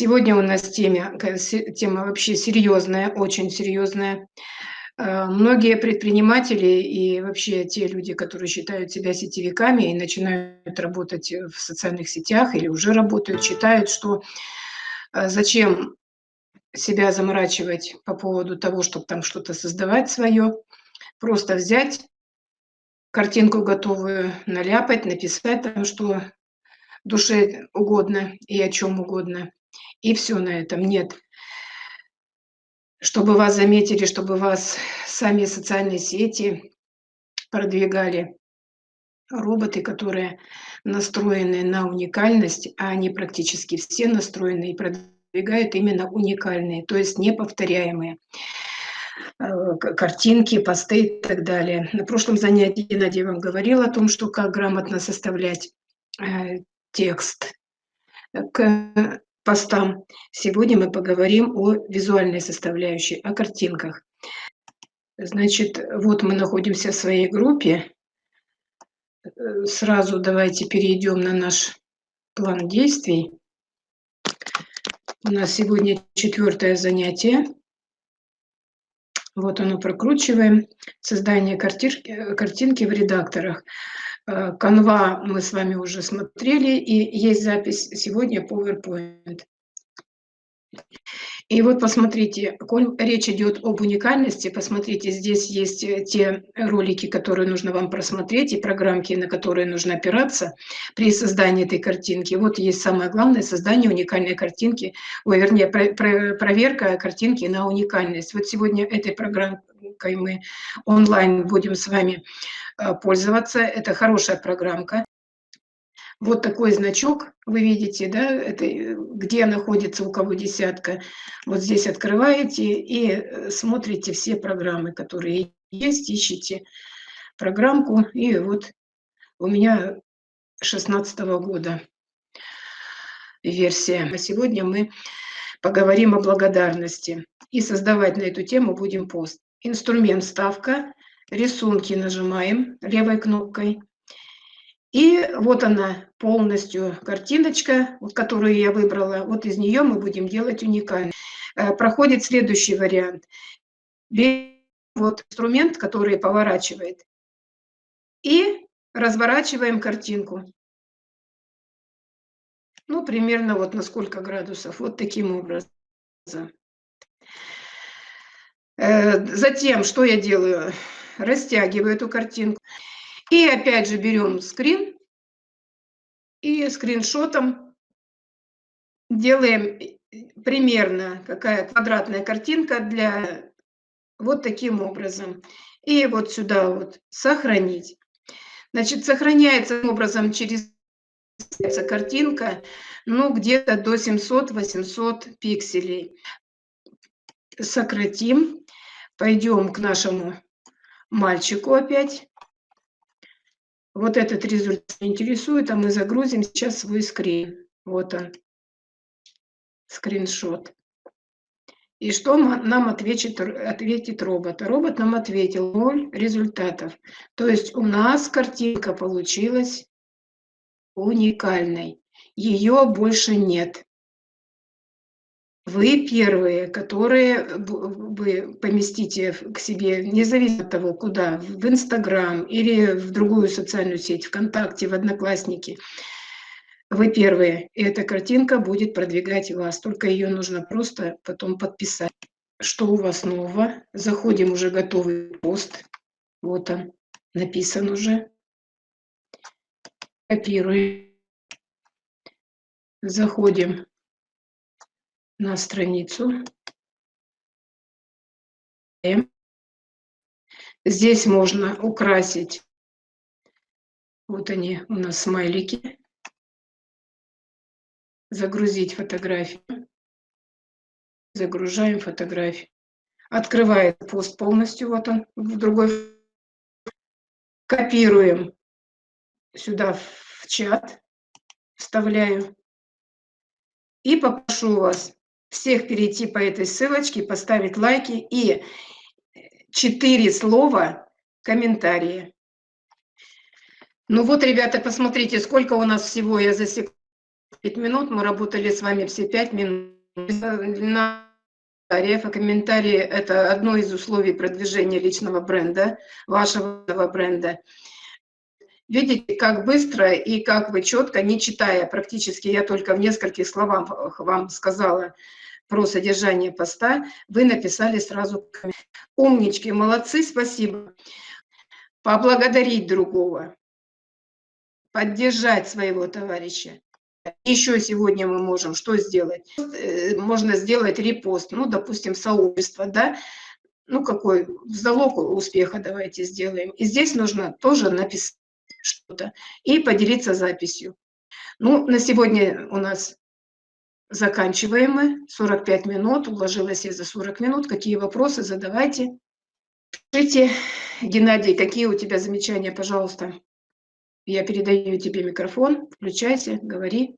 Сегодня у нас тема, тема вообще серьезная, очень серьезная. Э, многие предприниматели и вообще те люди, которые считают себя сетевиками и начинают работать в социальных сетях или уже работают, считают, что э, зачем себя заморачивать по поводу того, чтобы там что-то создавать свое, просто взять картинку готовую, наляпать, написать там, что душе угодно и о чем угодно. И все на этом. Нет. Чтобы вас заметили, чтобы вас сами социальные сети продвигали. Роботы, которые настроены на уникальность, а они практически все настроены и продвигают именно уникальные, то есть неповторяемые э, картинки, посты и так далее. На прошлом занятии Геннадий вам говорил о том, что как грамотно составлять э, текст к постам. Сегодня мы поговорим о визуальной составляющей, о картинках. Значит, вот мы находимся в своей группе. Сразу давайте перейдем на наш план действий. У нас сегодня четвертое занятие. Вот оно прокручиваем. Создание картинки, картинки в редакторах. Э, Canva мы с вами уже смотрели, и есть запись сегодня PowerPoint. И вот посмотрите, коль речь идет об уникальности, посмотрите, здесь есть э, те ролики, которые нужно вам просмотреть, и программки, на которые нужно опираться при создании этой картинки. Вот есть самое главное – создание уникальной картинки, ой, вернее, про, про, проверка картинки на уникальность. Вот сегодня этой программкой мы онлайн будем с вами э, пользоваться. Это хорошая программка. Вот такой значок вы видите, да, это э, где находится у кого десятка. Вот здесь открываете и э, смотрите все программы, которые есть, ищите программку. И вот у меня 16 -го года версия. А сегодня мы поговорим о благодарности. И создавать на эту тему будем пост. Инструмент ставка, рисунки нажимаем левой кнопкой. И вот она полностью картиночка, вот, которую я выбрала. Вот из нее мы будем делать уникальный. Э, проходит следующий вариант. Вот инструмент, который поворачивает. И разворачиваем картинку. Ну, примерно вот на сколько градусов. Вот таким образом. Э, затем, что я делаю? Растягиваю эту картинку. И опять же берем скрин и скриншотом делаем примерно какая квадратная картинка для вот таким образом. И вот сюда вот сохранить. Значит, сохраняется образом через картинка, ну, где-то до 700-800 пикселей. Сократим. Пойдем к нашему мальчику опять. Вот этот результат интересует, а мы загрузим сейчас свой скрин. Вот он, скриншот. И что нам ответит, ответит робот? Робот нам ответил 0 результатов. То есть у нас картинка получилась уникальной. Ее больше нет. Вы первые, которые вы поместите к себе, независимо от того, куда, в Инстаграм или в другую социальную сеть, ВКонтакте, в Одноклассники. Вы первые, и эта картинка будет продвигать вас, только ее нужно просто потом подписать. Что у вас нового? Заходим уже готовый пост. Вот он, написан уже. Копируем. Заходим на страницу. Здесь можно украсить, вот они у нас смайлики, загрузить фотографию, загружаем фотографию. Открывает пост полностью, вот он, в другой. Копируем сюда в чат, вставляю. И попрошу вас всех перейти по этой ссылочке, поставить лайки и четыре слова комментарии. Ну вот, ребята, посмотрите, сколько у нас всего я засекла 5 минут, мы работали с вами все 5 минут. На комментариев, комментарии – это одно из условий продвижения личного бренда, вашего бренда. Видите, как быстро и как вы четко, не читая практически, я только в нескольких словах вам сказала про содержание поста, вы написали сразу «Умнички, молодцы, спасибо». Поблагодарить другого, поддержать своего товарища. Еще сегодня мы можем что сделать? Э, можно сделать репост, ну, допустим, сообщество, да, ну, какой залог успеха давайте сделаем. И здесь нужно тоже написать что-то и поделиться записью. Ну, на сегодня у нас заканчиваем мы. 45 минут, уложилась я за 40 минут. Какие вопросы задавайте. Скажите, Геннадий, какие у тебя замечания, пожалуйста? Я передаю тебе микрофон, включайся, говори.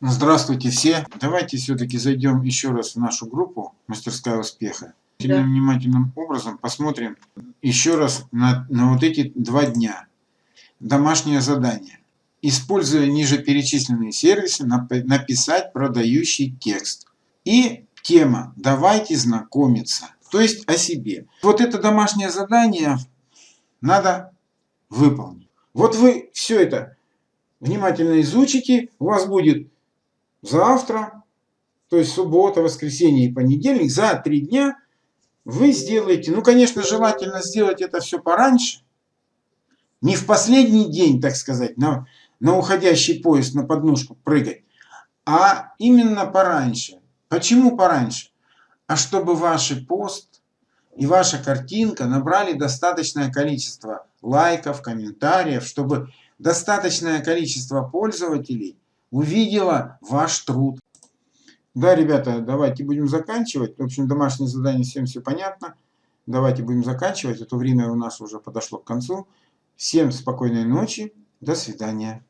Здравствуйте все. Давайте все-таки зайдем еще раз в нашу группу «Мастерская успеха». Да. Внимательным образом посмотрим еще раз на, на вот эти два дня. Домашнее задание. Используя ниже перечисленные сервисы, написать продающий текст. И тема «Давайте знакомиться». То есть о себе. Вот это домашнее задание надо выполнить. Вот вы все это внимательно изучите, у вас будет завтра, то есть суббота, воскресенье и понедельник, за три дня вы сделаете, ну, конечно, желательно сделать это все пораньше, не в последний день, так сказать, на, на уходящий поезд, на подножку прыгать, а именно пораньше. Почему пораньше? А чтобы ваш пост и ваша картинка набрали достаточное количество лайков, комментариев, чтобы достаточное количество пользователей увидела ваш труд. Да, ребята, давайте будем заканчивать. В общем, домашнее задание всем все понятно. Давайте будем заканчивать. Это время у нас уже подошло к концу. Всем спокойной ночи. До свидания.